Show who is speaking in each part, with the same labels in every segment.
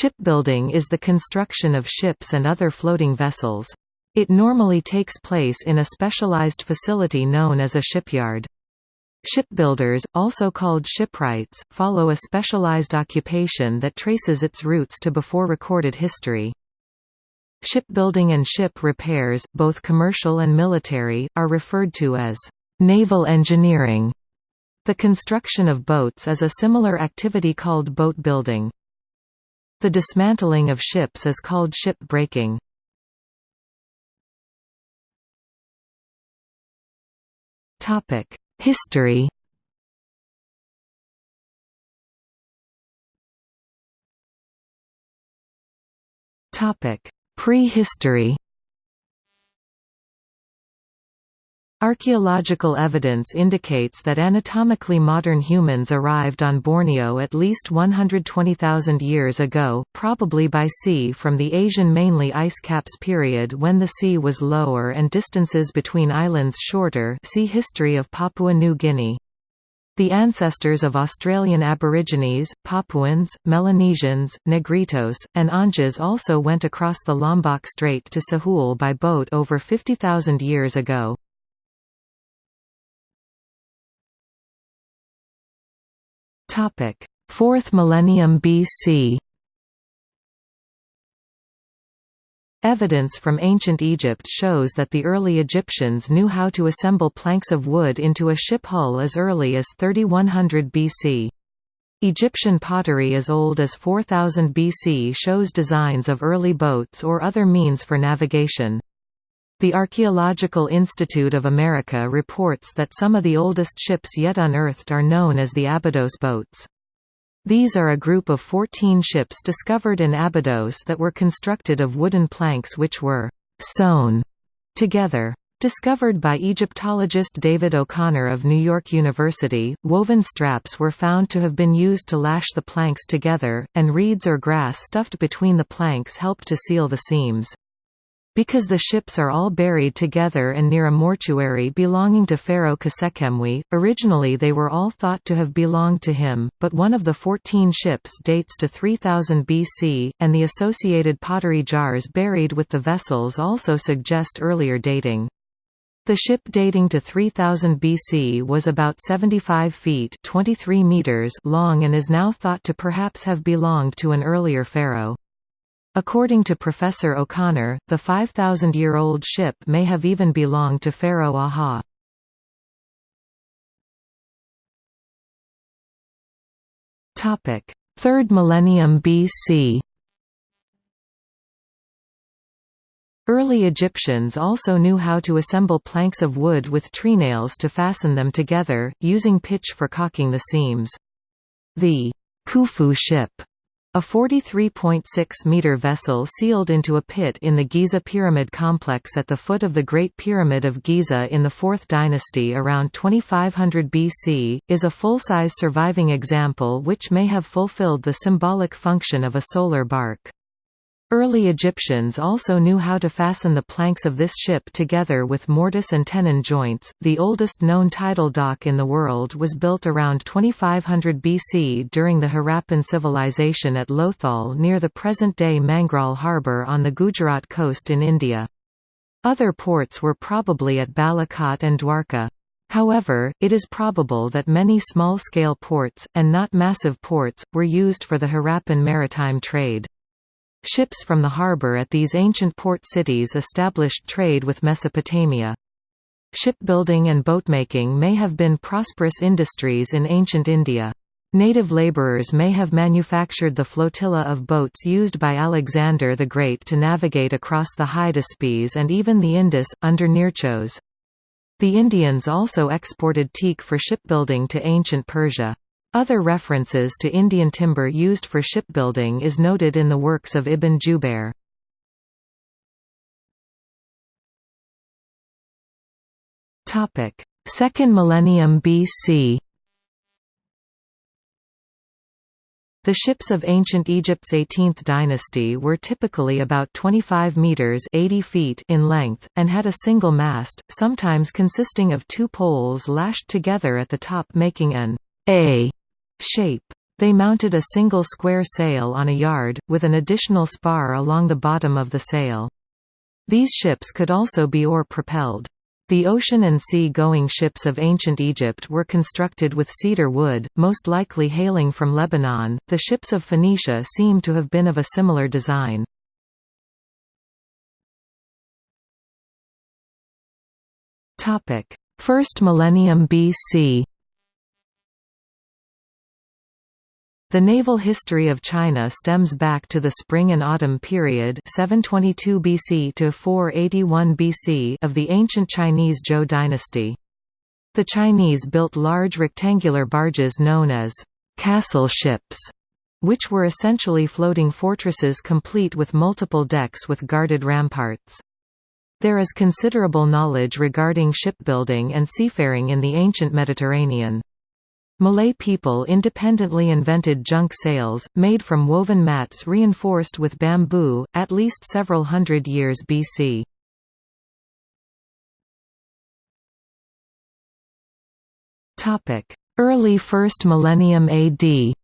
Speaker 1: Shipbuilding is the construction of ships and other floating vessels. It normally takes place in a specialized facility known as a shipyard. Shipbuilders, also called shipwrights, follow a specialized occupation that traces its roots to before recorded history. Shipbuilding and ship repairs, both commercial and military, are referred to as naval engineering. The construction of boats is a similar activity called boat building. The dismantling of ships is called ship breaking. History Prehistory Archaeological evidence indicates that anatomically modern humans arrived on Borneo at least 120,000 years ago, probably by sea from the Asian mainly ice caps period when the sea was lower and distances between islands shorter see History of Papua New Guinea. The ancestors of Australian Aborigines, Papuans, Melanesians, Negritos, and Anjas also went across the Lombok Strait to Sahul by boat over 50,000 years ago. Topic: 4th millennium BC. Evidence from ancient Egypt shows that the early Egyptians knew how to assemble planks of wood into a ship hull as early as 3100 BC. Egyptian pottery as old as 4000 BC shows designs of early boats or other means for navigation. The Archaeological Institute of America reports that some of the oldest ships yet unearthed are known as the Abydos boats. These are a group of 14 ships discovered in Abydos that were constructed of wooden planks which were «sewn» together. Discovered by Egyptologist David O'Connor of New York University, woven straps were found to have been used to lash the planks together, and reeds or grass stuffed between the planks helped to seal the seams. Because the ships are all buried together and near a mortuary belonging to Pharaoh Khasekhemwy, originally they were all thought to have belonged to him, but one of the 14 ships dates to 3000 BC, and the associated pottery jars buried with the vessels also suggest earlier dating. The ship dating to 3000 BC was about 75 feet 23 meters long and is now thought to perhaps have belonged to an earlier pharaoh. According to Professor O'Connor, the 5,000-year-old ship may have even belonged to Pharaoh Aha. Topic: 3rd millennium BC. Early Egyptians also knew how to assemble planks of wood with treenails to fasten them together, using pitch for caulking the seams. The Khufu ship a 43.6-metre vessel sealed into a pit in the Giza Pyramid complex at the foot of the Great Pyramid of Giza in the 4th dynasty around 2500 BC, is a full-size surviving example which may have fulfilled the symbolic function of a solar bark. Early Egyptians also knew how to fasten the planks of this ship together with mortise and tenon joints. The oldest known tidal dock in the world was built around 2500 BC during the Harappan civilization at Lothal near the present-day Mangrol harbour on the Gujarat coast in India. Other ports were probably at Balakot and Dwarka. However, it is probable that many small-scale ports, and not massive ports, were used for the Harappan maritime trade. Ships from the harbour at these ancient port cities established trade with Mesopotamia. Shipbuilding and boatmaking may have been prosperous industries in ancient India. Native labourers may have manufactured the flotilla of boats used by Alexander the Great to navigate across the Hydaspes and even the Indus, under Nearchos. The Indians also exported teak for shipbuilding to ancient Persia. Other references to Indian timber used for shipbuilding is noted in the works of Ibn Jubair. Topic: Second millennium BC. The ships of ancient Egypt's 18th dynasty were typically about 25 meters (80 feet) in length and had a single mast, sometimes consisting of two poles lashed together at the top making an A shape. They mounted a single square sail on a yard, with an additional spar along the bottom of the sail. These ships could also be oar-propelled. The ocean and sea-going ships of ancient Egypt were constructed with cedar wood, most likely hailing from Lebanon. The ships of Phoenicia seem to have been of a similar design. Topic: First millennium BC. The naval history of China stems back to the Spring and Autumn period 722 BC to 481 BC of the ancient Chinese Zhou dynasty. The Chinese built large rectangular barges known as castle ships, which were essentially floating fortresses complete with multiple decks with guarded ramparts. There is considerable knowledge regarding shipbuilding and seafaring in the ancient Mediterranean. Malay people independently invented junk sails, made from woven mats reinforced with bamboo, at least several hundred years BC. Early 1st millennium AD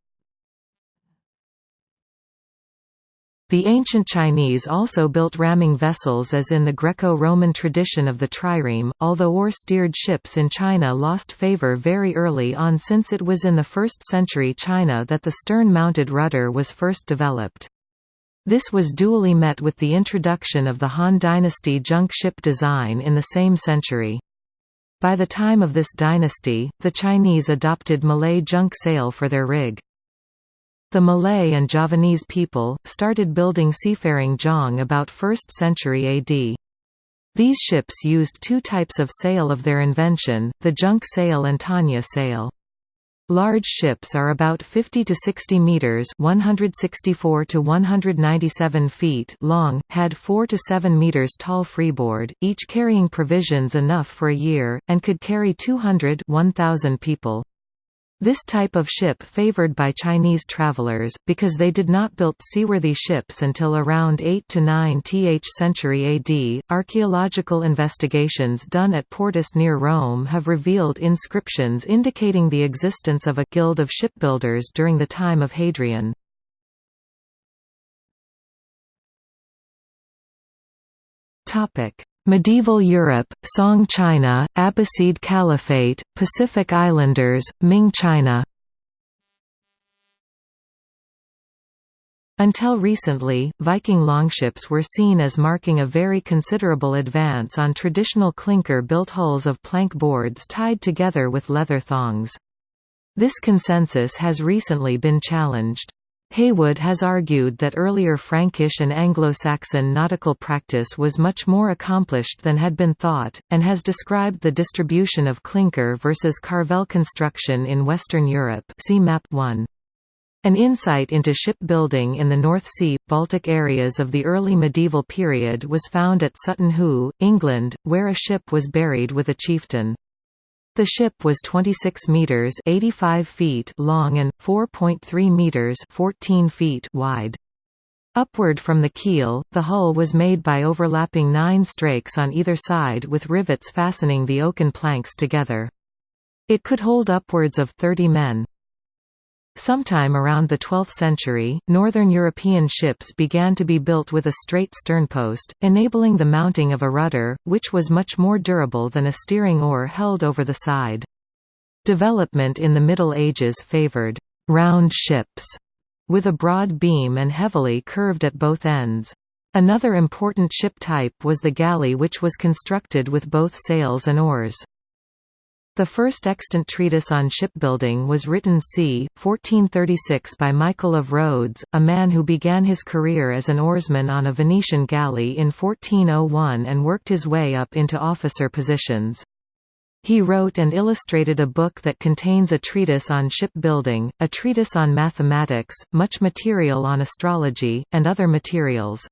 Speaker 1: The ancient Chinese also built ramming vessels as in the Greco-Roman tradition of the trireme, although oar-steered ships in China lost favor very early on since it was in the 1st century China that the stern-mounted rudder was first developed. This was duly met with the introduction of the Han Dynasty junk ship design in the same century. By the time of this dynasty, the Chinese adopted Malay junk sail for their rig. The Malay and Javanese people, started building seafaring jong about 1st century AD. These ships used two types of sail of their invention, the junk sail and tanya sail. Large ships are about 50 to 60 meters (164 to 197 feet) long, had 4 to 7 meters tall freeboard, each carrying provisions enough for a year, and could carry 200 1,000 people. This type of ship favored by Chinese travelers, because they did not build seaworthy ships until around 8 to 9th century AD. Archaeological investigations done at Portus near Rome have revealed inscriptions indicating the existence of a guild of shipbuilders during the time of Hadrian. Topic: Medieval Europe, Song China, Abbasid Caliphate, Pacific Islanders, Ming China Until recently, Viking longships were seen as marking a very considerable advance on traditional clinker-built hulls of plank boards tied together with leather thongs. This consensus has recently been challenged. Heywood has argued that earlier Frankish and Anglo-Saxon nautical practice was much more accomplished than had been thought, and has described the distribution of clinker versus carvel construction in Western Europe see map 1. An insight into shipbuilding in the North Sea, Baltic areas of the early medieval period was found at Sutton Hoo, England, where a ship was buried with a chieftain. The ship was 26 meters (85 feet) long and 4.3 meters (14 feet) wide. Upward from the keel, the hull was made by overlapping nine strakes on either side with rivets fastening the oaken planks together. It could hold upwards of 30 men. Sometime around the 12th century, northern European ships began to be built with a straight sternpost, enabling the mounting of a rudder, which was much more durable than a steering oar held over the side. Development in the Middle Ages favoured «round ships» with a broad beam and heavily curved at both ends. Another important ship type was the galley which was constructed with both sails and oars. The first extant treatise on shipbuilding was written c. 1436 by Michael of Rhodes, a man who began his career as an oarsman on a Venetian galley in 1401 and worked his way up into officer positions. He wrote and illustrated a book that contains a treatise on shipbuilding, a treatise on mathematics, much material on astrology, and other materials.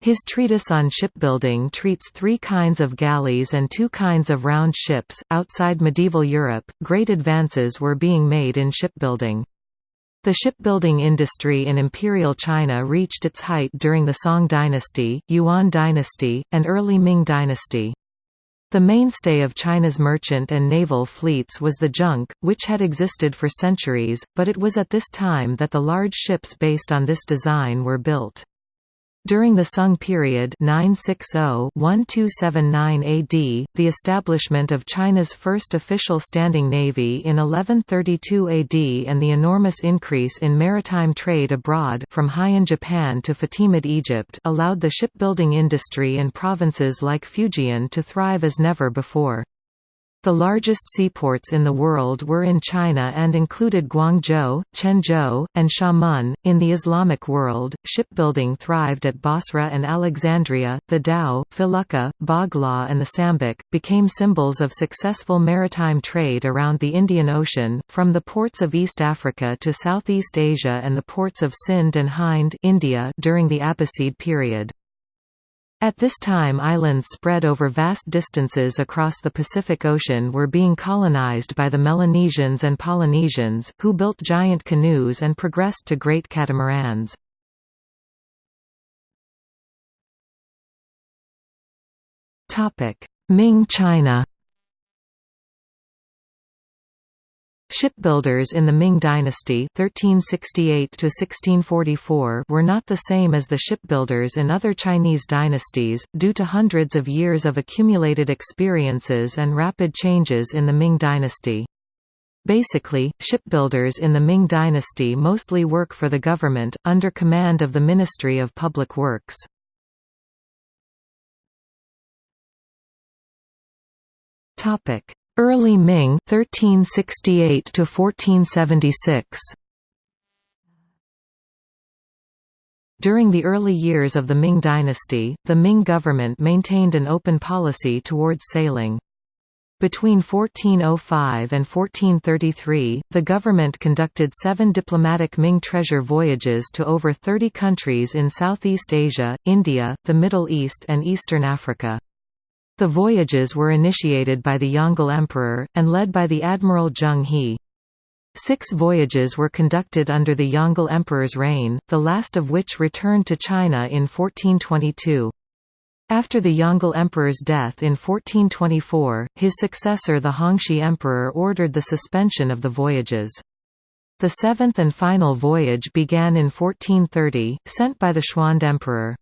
Speaker 1: His treatise on shipbuilding treats three kinds of galleys and two kinds of round ships. Outside medieval Europe, great advances were being made in shipbuilding. The shipbuilding industry in Imperial China reached its height during the Song dynasty, Yuan dynasty, and early Ming dynasty. The mainstay of China's merchant and naval fleets was the junk, which had existed for centuries, but it was at this time that the large ships based on this design were built. During the Sung period 960-1279 AD, the establishment of China's first official standing navy in 1132 AD and the enormous increase in maritime trade abroad from Heian Japan to Fatimid Egypt allowed the shipbuilding industry in provinces like Fujian to thrive as never before. The largest seaports in the world were in China and included Guangzhou, Quanzhou, and Xiamen. In the Islamic world, shipbuilding thrived at Basra and Alexandria. The dhow, felucca, bagla, and the sambuk became symbols of successful maritime trade around the Indian Ocean, from the ports of East Africa to Southeast Asia and the ports of Sind and Hind India during the Abbasid period. At this time islands spread over vast distances across the Pacific Ocean were being colonized by the Melanesians and Polynesians, who built giant canoes and progressed to great catamarans. Ming China Shipbuilders in the Ming dynasty (1368–1644) were not the same as the shipbuilders in other Chinese dynasties, due to hundreds of years of accumulated experiences and rapid changes in the Ming dynasty. Basically, shipbuilders in the Ming dynasty mostly work for the government, under command of the Ministry of Public Works. Early Ming 1368 to 1476 During the early years of the Ming dynasty, the Ming government maintained an open policy towards sailing. Between 1405 and 1433, the government conducted seven diplomatic Ming treasure voyages to over 30 countries in Southeast Asia, India, the Middle East and Eastern Africa. The voyages were initiated by the Yongle Emperor, and led by the Admiral Zheng He. Six voyages were conducted under the Yongle Emperor's reign, the last of which returned to China in 1422. After the Yongle Emperor's death in 1424, his successor the Hongxi Emperor ordered the suspension of the voyages. The seventh and final voyage began in 1430, sent by the Xuande Emperor.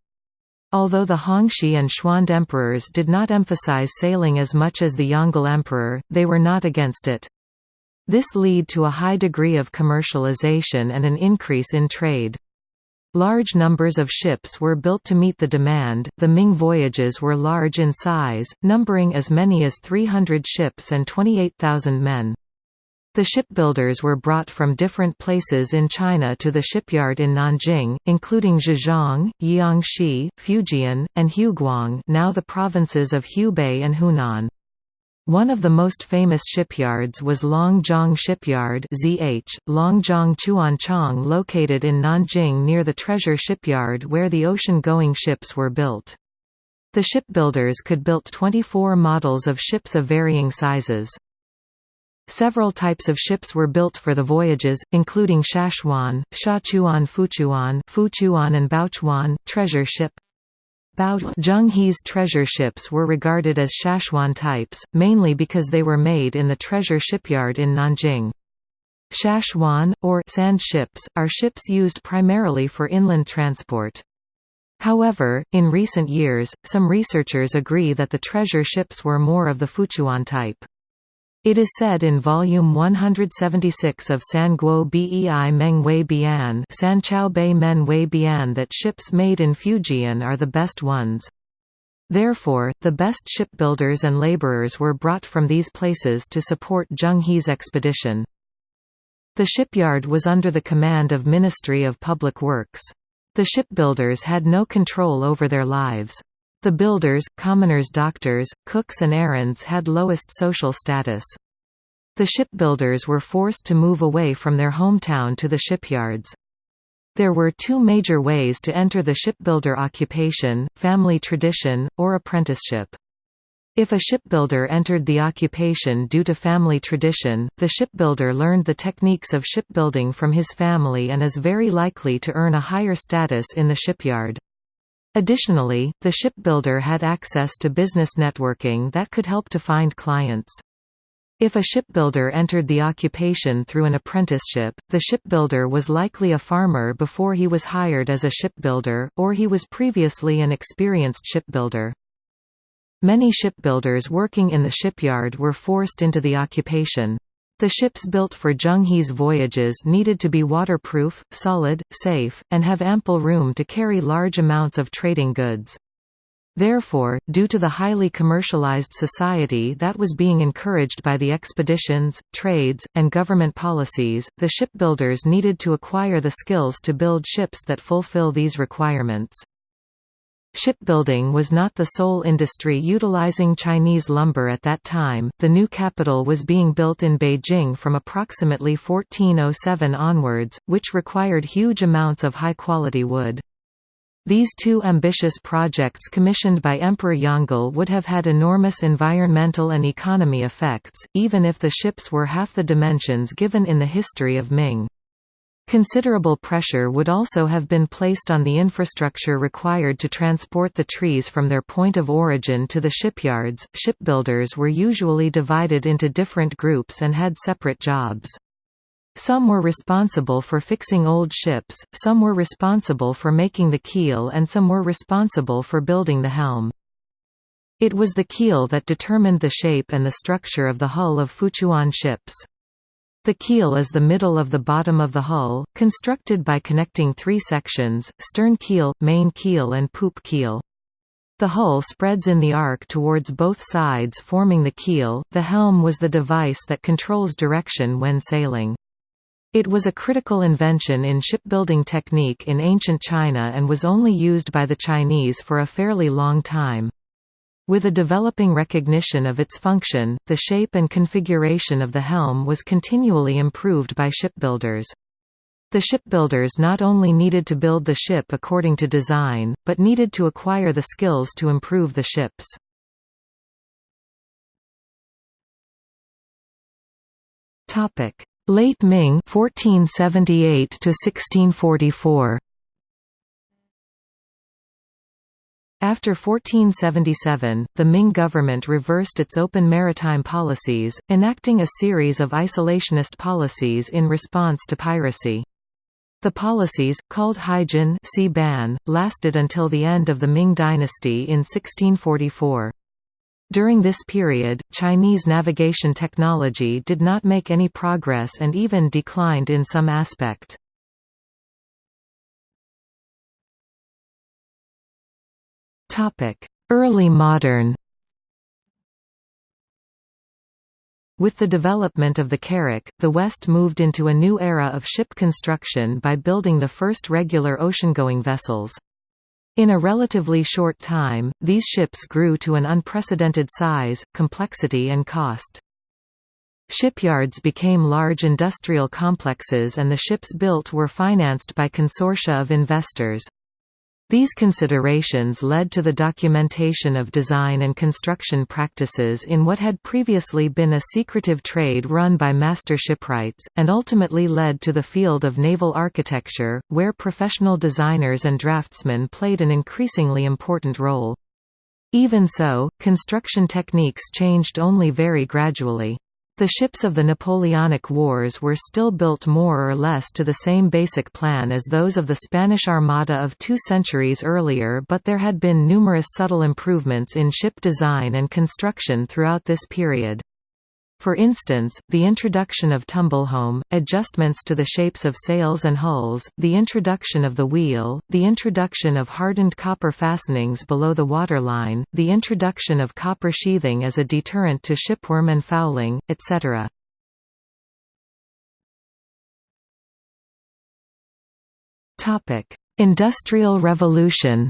Speaker 1: Although the Hongxi and Xuande emperors did not emphasize sailing as much as the Yongle emperor, they were not against it. This led to a high degree of commercialization and an increase in trade. Large numbers of ships were built to meet the demand. The Ming voyages were large in size, numbering as many as 300 ships and 28,000 men. The shipbuilders were brought from different places in China to the shipyard in Nanjing, including Zhejiang, Jiangxi, Fujian, and Huguang now the provinces of Hubei and Hunan. One of the most famous shipyards was Longjiang Shipyard ZH, Longjiang Chuanchang located in Nanjing near the treasure shipyard where the ocean-going ships were built. The shipbuilders could build 24 models of ships of varying sizes. Several types of ships were built for the voyages, including Shashuan, Shachuan Fuchuan, Fuchuan and Baochuan, treasure ship. Zheng He's treasure ships were regarded as Shachuan types, mainly because they were made in the treasure shipyard in Nanjing. Shachuan, or sand ships, are ships used primarily for inland transport. However, in recent years, some researchers agree that the treasure ships were more of the Fuchuan type. It is said in volume 176 of San Guo Bei Meng Wei Bian San Chao Bei Men Wei Bian that ships made in Fujian are the best ones. Therefore, the best shipbuilders and laborers were brought from these places to support Zheng He's expedition. The shipyard was under the command of Ministry of Public Works. The shipbuilders had no control over their lives. The builders, commoners doctors, cooks and errands had lowest social status. The shipbuilders were forced to move away from their hometown to the shipyards. There were two major ways to enter the shipbuilder occupation, family tradition, or apprenticeship. If a shipbuilder entered the occupation due to family tradition, the shipbuilder learned the techniques of shipbuilding from his family and is very likely to earn a higher status in the shipyard. Additionally, the shipbuilder had access to business networking that could help to find clients. If a shipbuilder entered the occupation through an apprenticeship, the shipbuilder was likely a farmer before he was hired as a shipbuilder, or he was previously an experienced shipbuilder. Many shipbuilders working in the shipyard were forced into the occupation. The ships built for Zheng voyages needed to be waterproof, solid, safe, and have ample room to carry large amounts of trading goods. Therefore, due to the highly commercialized society that was being encouraged by the expeditions, trades, and government policies, the shipbuilders needed to acquire the skills to build ships that fulfill these requirements. Shipbuilding was not the sole industry utilizing Chinese lumber at that time. The new capital was being built in Beijing from approximately 1407 onwards, which required huge amounts of high-quality wood. These two ambitious projects commissioned by Emperor Yongle would have had enormous environmental and economy effects, even if the ships were half the dimensions given in the history of Ming. Considerable pressure would also have been placed on the infrastructure required to transport the trees from their point of origin to the shipyards. Shipbuilders were usually divided into different groups and had separate jobs. Some were responsible for fixing old ships, some were responsible for making the keel and some were responsible for building the helm. It was the keel that determined the shape and the structure of the hull of Fuchuan ships. The keel is the middle of the bottom of the hull, constructed by connecting three sections, stern keel, main keel and poop keel. The hull spreads in the arc towards both sides forming the keel. The helm was the device that controls direction when sailing. It was a critical invention in shipbuilding technique in ancient China and was only used by the Chinese for a fairly long time. With a developing recognition of its function, the shape and configuration of the helm was continually improved by shipbuilders. The shipbuilders not only needed to build the ship according to design, but needed to acquire the skills to improve the ships. Late Ming 1478 to 1644 After 1477, the Ming government reversed its open maritime policies, enacting a series of isolationist policies in response to piracy. The policies, called Haijin sea ban, lasted until the end of the Ming dynasty in 1644. During this period, Chinese navigation technology did not make any progress and even declined in some aspect. Early modern With the development of the carrack, the West moved into a new era of ship construction by building the first regular ocean-going vessels. In a relatively short time, these ships grew to an unprecedented size, complexity and cost. Shipyards became large industrial complexes and the ships built were financed by consortia of investors. These considerations led to the documentation of design and construction practices in what had previously been a secretive trade run by master shipwrights, and ultimately led to the field of naval architecture, where professional designers and draftsmen played an increasingly important role. Even so, construction techniques changed only very gradually. The ships of the Napoleonic Wars were still built more or less to the same basic plan as those of the Spanish Armada of two centuries earlier but there had been numerous subtle improvements in ship design and construction throughout this period. For instance, the introduction of tumblehome, adjustments to the shapes of sails and hulls, the introduction of the wheel, the introduction of hardened copper fastenings below the waterline, the introduction of copper sheathing as a deterrent to shipworm and fouling, etc. Industrial Revolution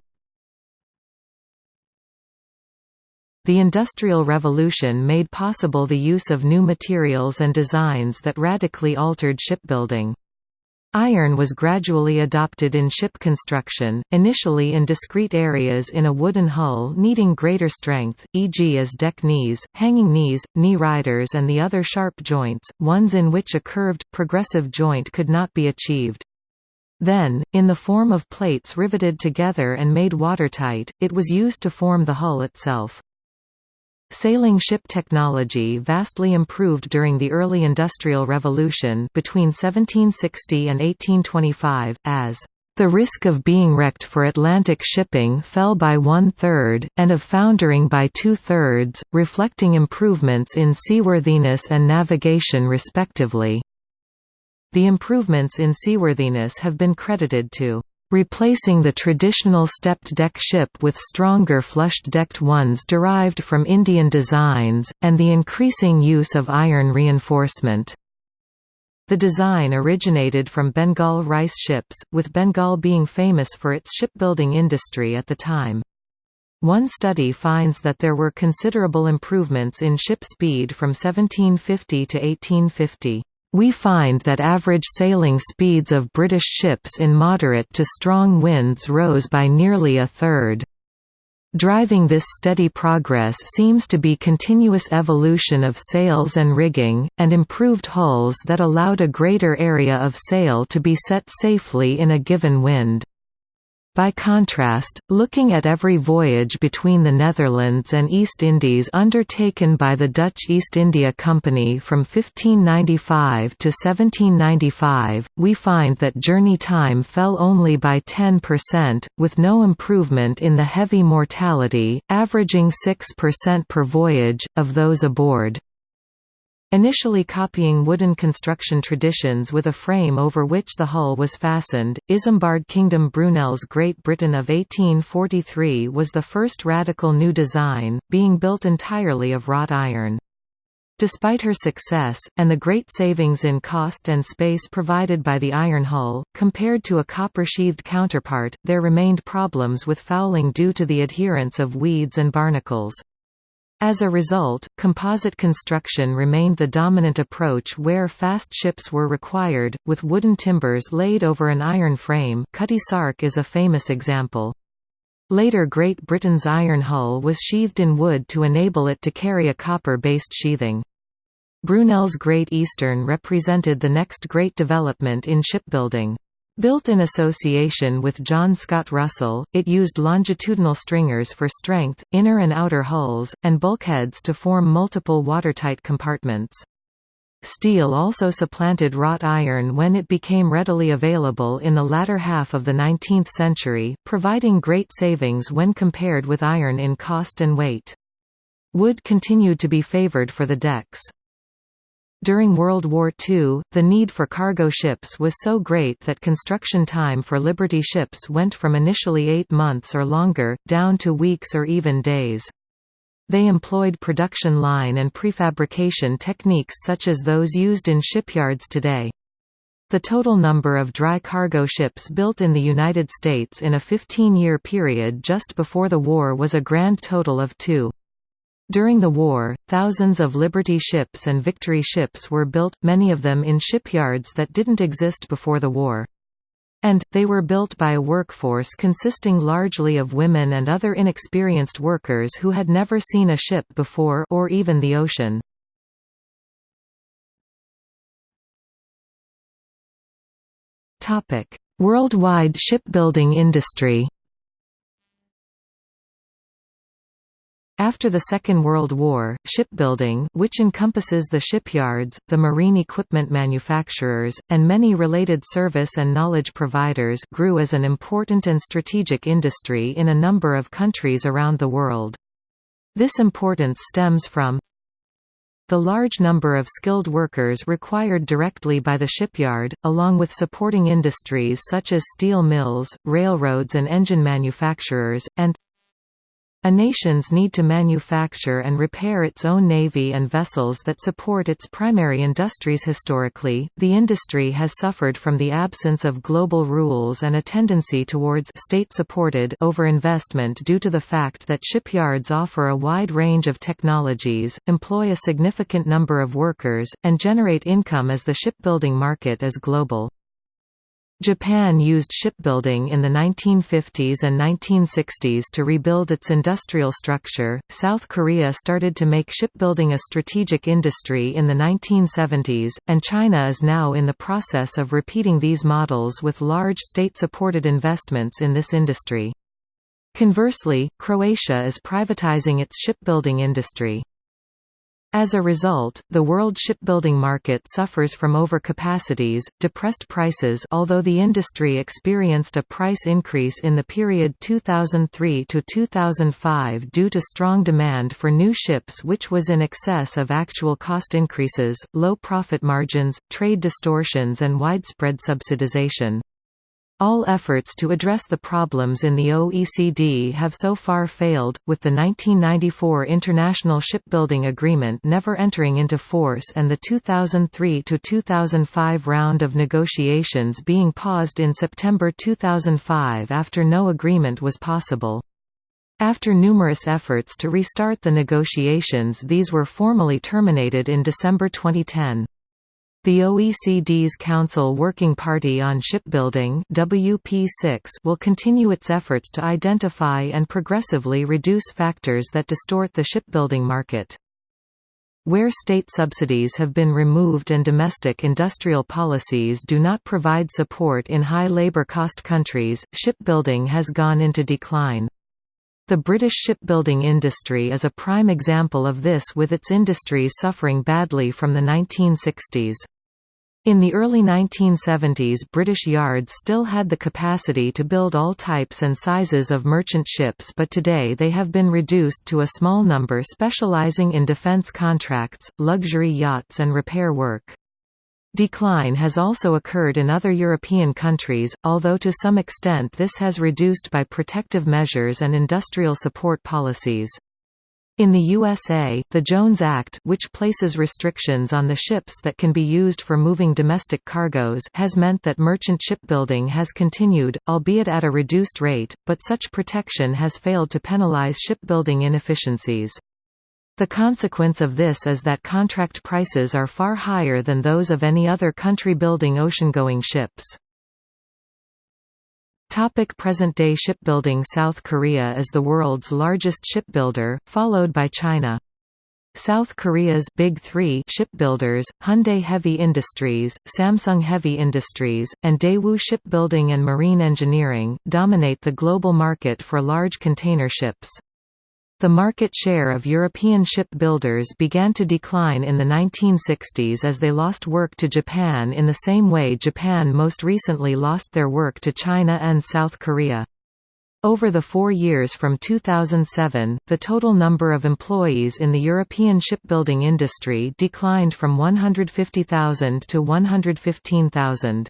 Speaker 1: The Industrial Revolution made possible the use of new materials and designs that radically altered shipbuilding. Iron was gradually adopted in ship construction, initially in discrete areas in a wooden hull needing greater strength, e.g. as deck knees, hanging knees, knee riders and the other sharp joints, ones in which a curved, progressive joint could not be achieved. Then, in the form of plates riveted together and made watertight, it was used to form the hull itself. Sailing ship technology vastly improved during the early Industrial Revolution between 1760 and 1825, as the risk of being wrecked for Atlantic shipping fell by one-third, and of foundering by two-thirds, reflecting improvements in seaworthiness and navigation respectively. The improvements in seaworthiness have been credited to replacing the traditional stepped-deck ship with stronger flushed-decked ones derived from Indian designs, and the increasing use of iron reinforcement. The design originated from Bengal rice ships, with Bengal being famous for its shipbuilding industry at the time. One study finds that there were considerable improvements in ship speed from 1750 to 1850 we find that average sailing speeds of British ships in moderate to strong winds rose by nearly a third. Driving this steady progress seems to be continuous evolution of sails and rigging, and improved hulls that allowed a greater area of sail to be set safely in a given wind. By contrast, looking at every voyage between the Netherlands and East Indies undertaken by the Dutch East India Company from 1595 to 1795, we find that journey time fell only by 10%, with no improvement in the heavy mortality, averaging 6% per voyage, of those aboard. Initially copying wooden construction traditions with a frame over which the hull was fastened, Isambard Kingdom Brunel's Great Britain of 1843 was the first radical new design, being built entirely of wrought iron. Despite her success, and the great savings in cost and space provided by the iron hull, compared to a copper-sheathed counterpart, there remained problems with fouling due to the adherence of weeds and barnacles. As a result, composite construction remained the dominant approach where fast ships were required, with wooden timbers laid over an iron frame Cutty Sark is a famous example. Later Great Britain's iron hull was sheathed in wood to enable it to carry a copper-based sheathing. Brunel's Great Eastern represented the next great development in shipbuilding. Built in association with John Scott Russell, it used longitudinal stringers for strength, inner and outer hulls, and bulkheads to form multiple watertight compartments. Steel also supplanted wrought iron when it became readily available in the latter half of the 19th century, providing great savings when compared with iron in cost and weight. Wood continued to be favored for the decks. During World War II, the need for cargo ships was so great that construction time for Liberty ships went from initially eight months or longer, down to weeks or even days. They employed production line and prefabrication techniques such as those used in shipyards today. The total number of dry cargo ships built in the United States in a 15-year period just before the war was a grand total of two. During the war, thousands of Liberty ships and Victory ships were built, many of them in shipyards that didn't exist before the war. And, they were built by a workforce consisting largely of women and other inexperienced workers who had never seen a ship before or even the ocean. Worldwide shipbuilding industry After the Second World War, shipbuilding which encompasses the shipyards, the marine equipment manufacturers, and many related service and knowledge providers grew as an important and strategic industry in a number of countries around the world. This importance stems from the large number of skilled workers required directly by the shipyard, along with supporting industries such as steel mills, railroads and engine manufacturers, and a nation's need to manufacture and repair its own navy and vessels that support its primary industries historically, the industry has suffered from the absence of global rules and a tendency towards state-supported overinvestment due to the fact that shipyards offer a wide range of technologies, employ a significant number of workers, and generate income as the shipbuilding market is global. Japan used shipbuilding in the 1950s and 1960s to rebuild its industrial structure. South Korea started to make shipbuilding a strategic industry in the 1970s, and China is now in the process of repeating these models with large state supported investments in this industry. Conversely, Croatia is privatizing its shipbuilding industry. As a result, the world shipbuilding market suffers from overcapacities, depressed prices although the industry experienced a price increase in the period 2003 to 2005 due to strong demand for new ships which was in excess of actual cost increases, low profit margins, trade distortions and widespread subsidization. All efforts to address the problems in the OECD have so far failed, with the 1994 International Shipbuilding Agreement never entering into force and the 2003–2005 round of negotiations being paused in September 2005 after no agreement was possible. After numerous efforts to restart the negotiations these were formally terminated in December 2010. The OECD's Council Working Party on Shipbuilding WP6 will continue its efforts to identify and progressively reduce factors that distort the shipbuilding market. Where state subsidies have been removed and domestic industrial policies do not provide support in high labor cost countries, shipbuilding has gone into decline. The British shipbuilding industry is a prime example of this with its industries suffering badly from the 1960s. In the early 1970s British yards still had the capacity to build all types and sizes of merchant ships but today they have been reduced to a small number specialising in defence contracts, luxury yachts and repair work. Decline has also occurred in other European countries, although to some extent this has reduced by protective measures and industrial support policies. In the USA, the Jones Act which places restrictions on the ships that can be used for moving domestic cargoes has meant that merchant shipbuilding has continued, albeit at a reduced rate, but such protection has failed to penalize shipbuilding inefficiencies. The consequence of this is that contract prices are far higher than those of any other country building ocean-going ships. Topic Present-day shipbuilding South Korea is the world's largest shipbuilder, followed by China. South Korea's Big Three shipbuilders, Hyundai Heavy Industries, Samsung Heavy Industries, and Daewoo Shipbuilding and Marine Engineering, dominate the global market for large container ships. The market share of European shipbuilders began to decline in the 1960s as they lost work to Japan in the same way Japan most recently lost their work to China and South Korea. Over the four years from 2007, the total number of employees in the European shipbuilding industry declined from 150,000 to 115,000.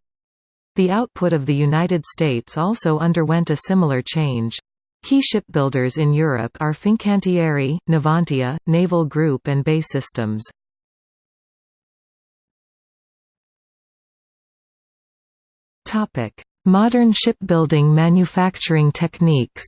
Speaker 1: The output of the United States also underwent a similar change. Key shipbuilders in Europe are Fincantieri, Navantia, Naval Group and BAE Systems. Modern shipbuilding manufacturing techniques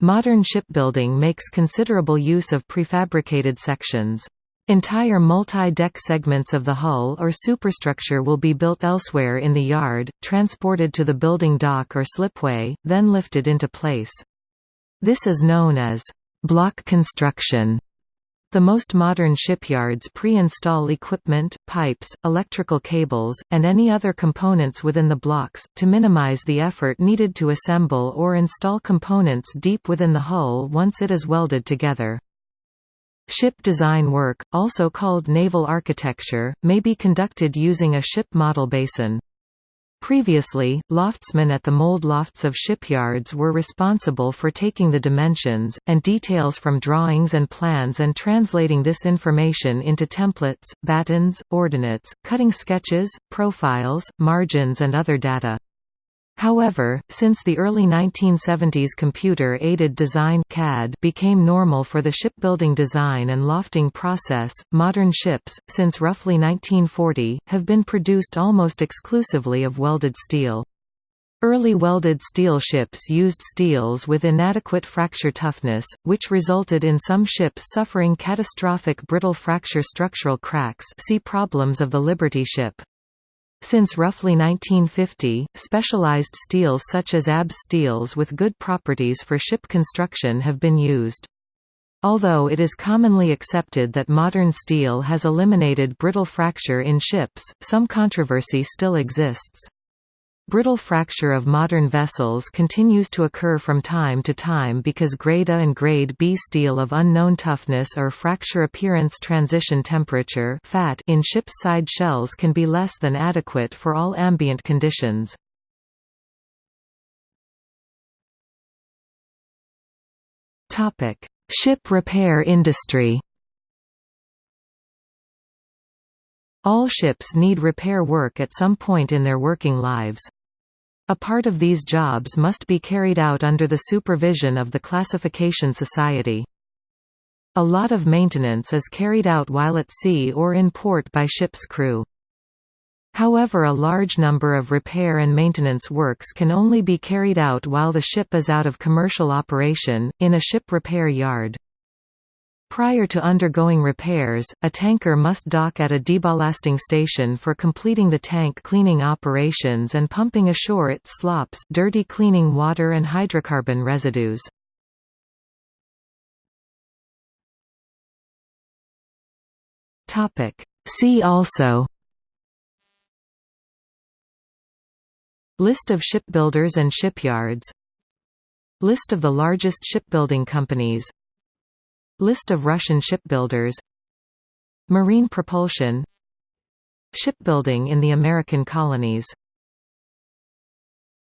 Speaker 1: Modern shipbuilding makes considerable use of prefabricated sections. Entire multi-deck segments of the hull or superstructure will be built elsewhere in the yard, transported to the building dock or slipway, then lifted into place. This is known as block construction. The most modern shipyards pre-install equipment, pipes, electrical cables, and any other components within the blocks, to minimize the effort needed to assemble or install components deep within the hull once it is welded together. Ship design work, also called naval architecture, may be conducted using a ship model basin. Previously, loftsmen at the mold lofts of shipyards were responsible for taking the dimensions, and details from drawings and plans and translating this information into templates, battens, ordinates, cutting sketches, profiles, margins and other data. However, since the early 1970s computer-aided design CAD became normal for the shipbuilding design and lofting process, modern ships, since roughly 1940, have been produced almost exclusively of welded steel. Early welded steel ships used steels with inadequate fracture toughness, which resulted in some ships suffering catastrophic brittle fracture structural cracks see problems of the Liberty ship. Since roughly 1950, specialized steels such as ABS steels with good properties for ship construction have been used. Although it is commonly accepted that modern steel has eliminated brittle fracture in ships, some controversy still exists. Brittle fracture of modern vessels continues to occur from time to time because grade A and grade B steel of unknown toughness or fracture appearance transition temperature FAT in ship's side shells can be less than adequate for all ambient conditions. Topic: Ship repair industry All ships need repair work at some point in their working lives. A part of these jobs must be carried out under the supervision of the Classification Society. A lot of maintenance is carried out while at sea or in port by ship's crew. However a large number of repair and maintenance works can only be carried out while the ship is out of commercial operation, in a ship repair yard. Prior to undergoing repairs, a tanker must dock at a deballasting station for completing the tank cleaning operations and pumping ashore its slops dirty cleaning water and hydrocarbon residues. See also List of shipbuilders and shipyards List of the largest shipbuilding companies List of Russian shipbuilders. Marine propulsion. Shipbuilding in the American colonies